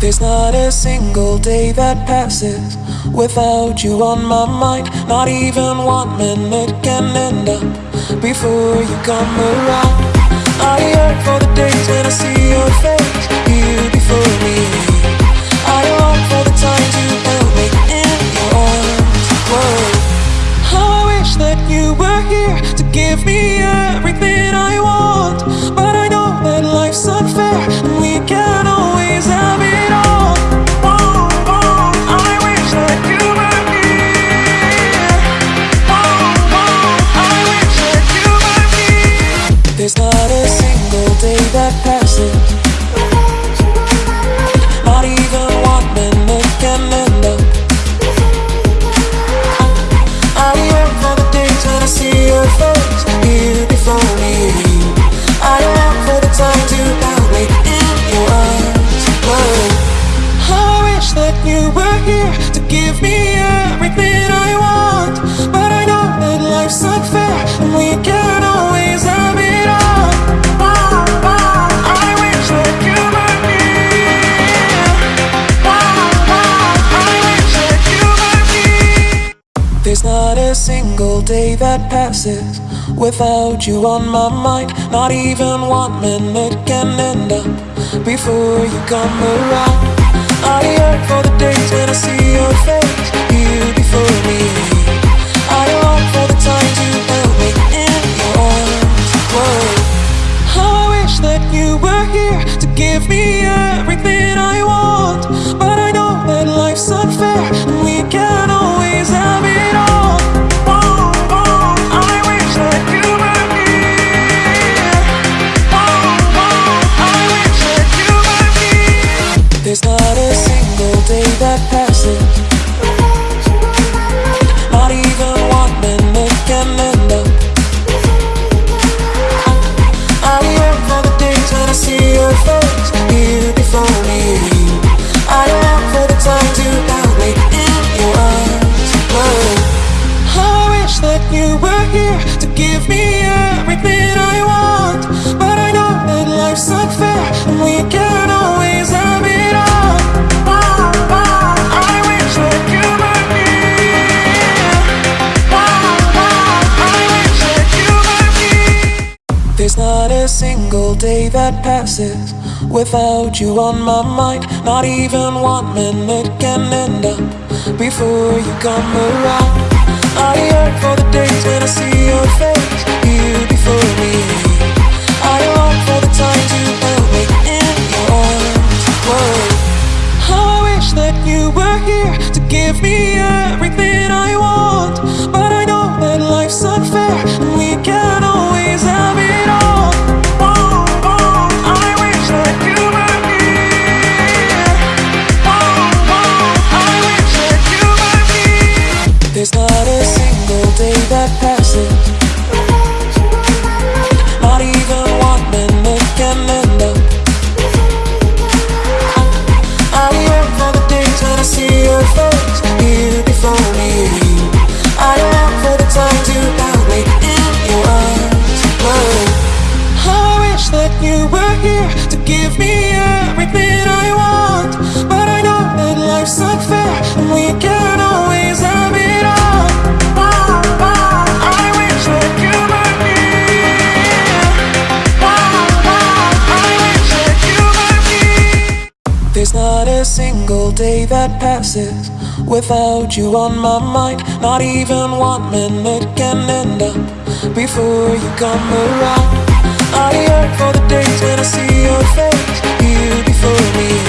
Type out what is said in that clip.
There's not a single day that passes without you on my mind. Not even one minute can end up before you come around. I yearn for the days when I see your face here before me. day that passes without you on my mind. Not even one minute can end up before you come around. day that passes without you on my mind. Not even one minute can end up before you come around. I yearn for the days when I see your face. a single day that passes without you on my mind. Not even one minute can end up before you come around. I yearn for the days when I see your face, here before me.